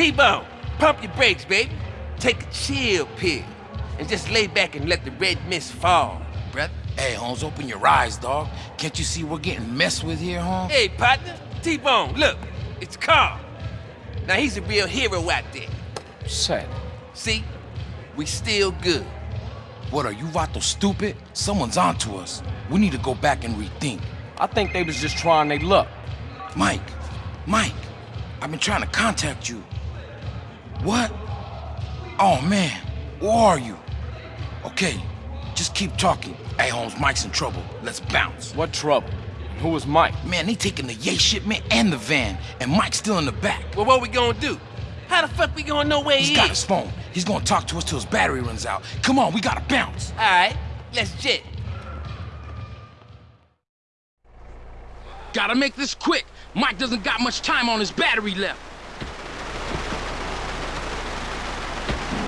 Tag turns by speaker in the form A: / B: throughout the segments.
A: T-Bone, pump your brakes, baby. Take a chill pill. And just lay back and let the red mist fall, brother.
B: Hey, Holmes, open your eyes, dog. Can't you see we're getting messed with here, Holmes?
A: Hey, partner. T-Bone, look. It's Carl. Now, he's a real hero out there.
C: Set.
A: See? We still good.
B: What, are you Vato stupid? Someone's onto us. We need to go back and rethink.
C: I think they was just trying their luck.
B: Mike, Mike, I've been trying to contact you. What? Oh, man, where are you? Okay, just keep talking. Hey, Holmes, Mike's in trouble. Let's bounce.
C: What trouble? Who was Mike?
B: Man, they taking the yay shipment and the van, and Mike's still in the back.
A: Well, what we gonna do? How the fuck we gonna know where
B: He's
A: he
B: got
A: is?
B: his phone. He's gonna talk to us till his battery runs out. Come on, we gotta bounce.
A: All right, let's jet.
D: Gotta make this quick. Mike doesn't got much time on his battery left.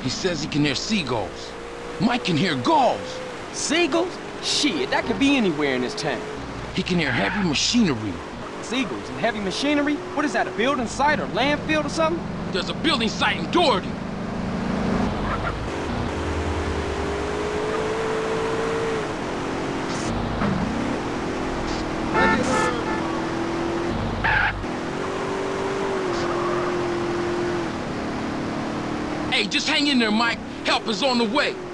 D: He says he can hear seagulls. Mike can hear gulls.
C: Seagulls? Shit, that could be anywhere in this town.
D: He can hear heavy machinery.
C: Seagulls and heavy machinery? What is that, a building site or landfill or something?
D: There's a building site in Doherty. Just hang in there, Mike. Help is on the way.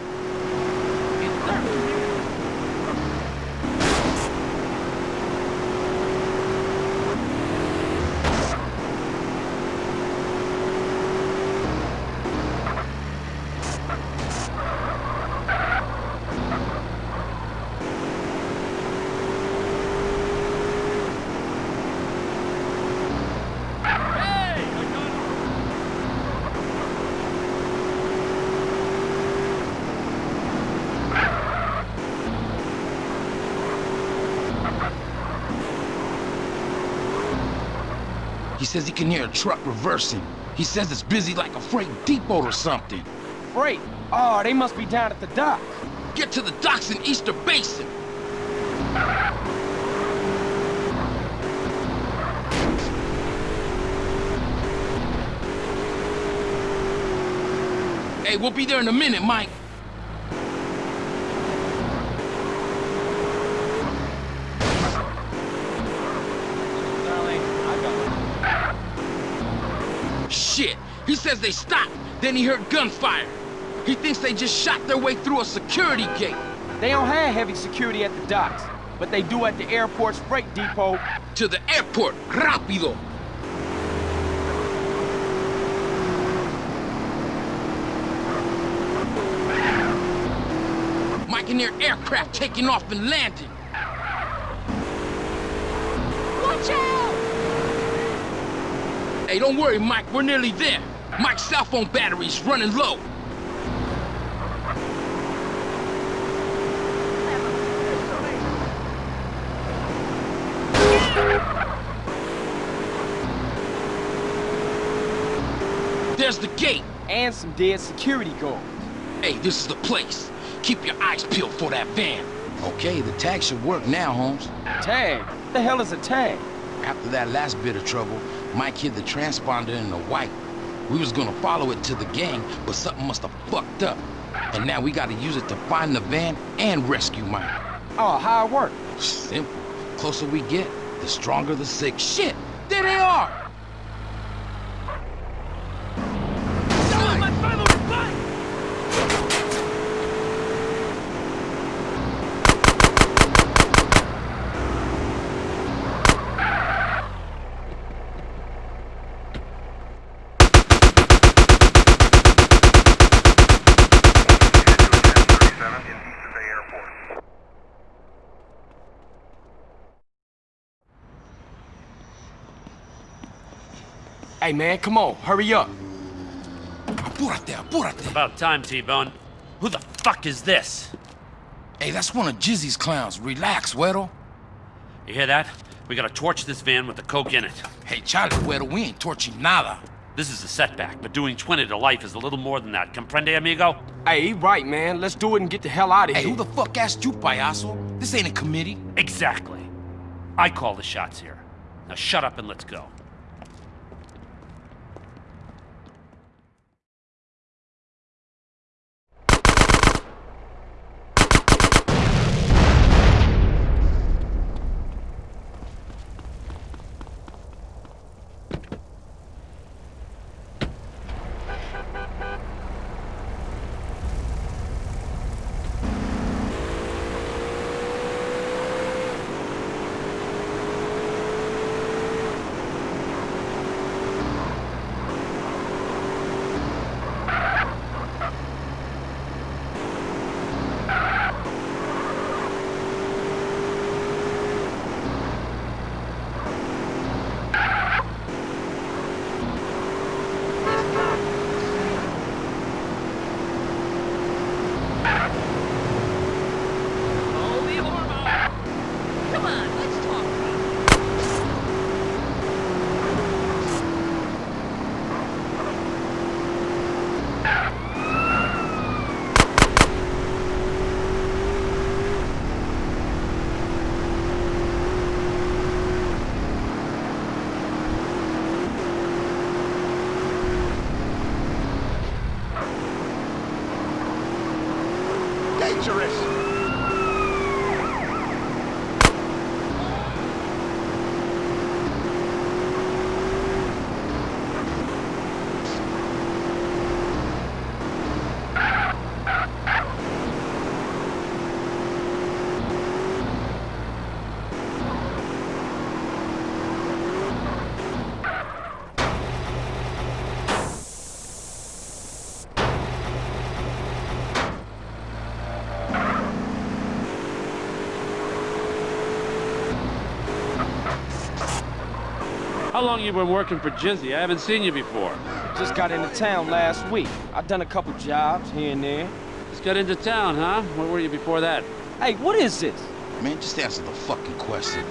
D: He says he can hear a truck reversing. He says it's busy like a freight depot or something.
C: Freight. Oh, they must be down at the dock.
D: Get to the docks in Easter Basin. Hey, we'll be there in a minute, Mike. Shit, he says they stopped, then he heard gunfire. He thinks they just shot their way through a security gate.
C: They don't have heavy security at the docks, but they do at the airport's freight depot.
D: To the airport, rápido. Mike can hear aircraft taking off and landing.
E: Watch out!
D: Hey, don't worry, Mike, we're nearly there. Mike's cell phone battery's running low. There's the gate.
C: And some dead security guards.
D: Hey, this is the place. Keep your eyes peeled for that van.
B: Okay, the tag should work now, Holmes.
C: Tag? The hell is a tag?
B: After that last bit of trouble, Mike hid the transponder in the white. We was gonna follow it to the gang, but something must have fucked up. And now we gotta use it to find the van and rescue Mike.
C: Oh, how it work?
B: Simple. Closer we get, the stronger the sick. Shit! There they are!
C: Hey, man, come on, hurry up.
B: Apúrate, apúrate!
F: About time, T-Bone. Who the fuck is this?
B: Hey, that's one of Jizzy's clowns. Relax, Güero.
F: You hear that? We gotta torch this van with the coke in it.
B: Hey, Charlie, Güero, we ain't torching nada.
F: This is a setback, but doing 20 to life is a little more than that. Comprende, amigo?
C: Hey, right, man. Let's do it and get the hell out of
B: Hey,
C: here.
B: who the fuck asked you, payaso? This ain't a committee.
F: Exactly. I call the shots here. Now shut up and let's go. How long you been working for Jizzy? I haven't seen you before.
C: Just got into town last week. I done a couple jobs here and there.
F: Just got into town, huh? Where were you before that?
C: Hey, what is this?
B: Man, just answer the fucking question.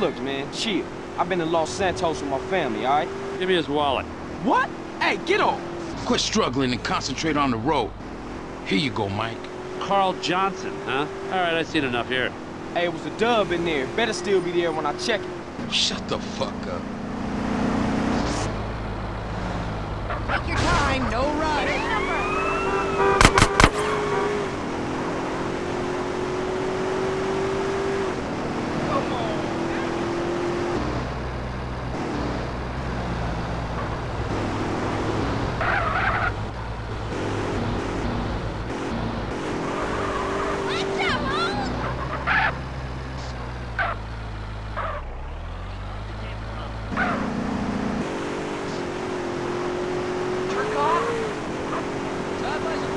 C: Look, man, chill. I've been in Los Santos with my family, all right?
F: Give me his wallet.
C: What? Hey, get off!
B: Quit struggling and concentrate on the road. Here you go, Mike.
F: Carl Johnson, huh? All right, I've seen enough here.
C: Hey, it was a dub in there. Better still be there when I check it.
B: Shut the fuck up.
E: Take your time, no rush. Let's go, Holmes! Jerk off! God bless you.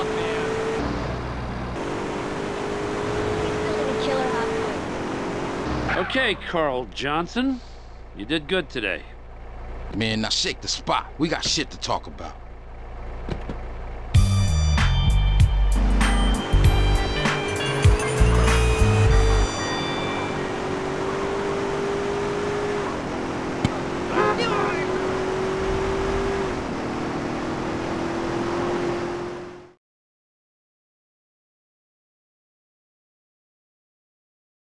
E: Watch yourself, man.
G: little killer hot dog.
F: Okay, Carl Johnson. You did good today.
B: Man, now shake the spot. We got shit to talk about.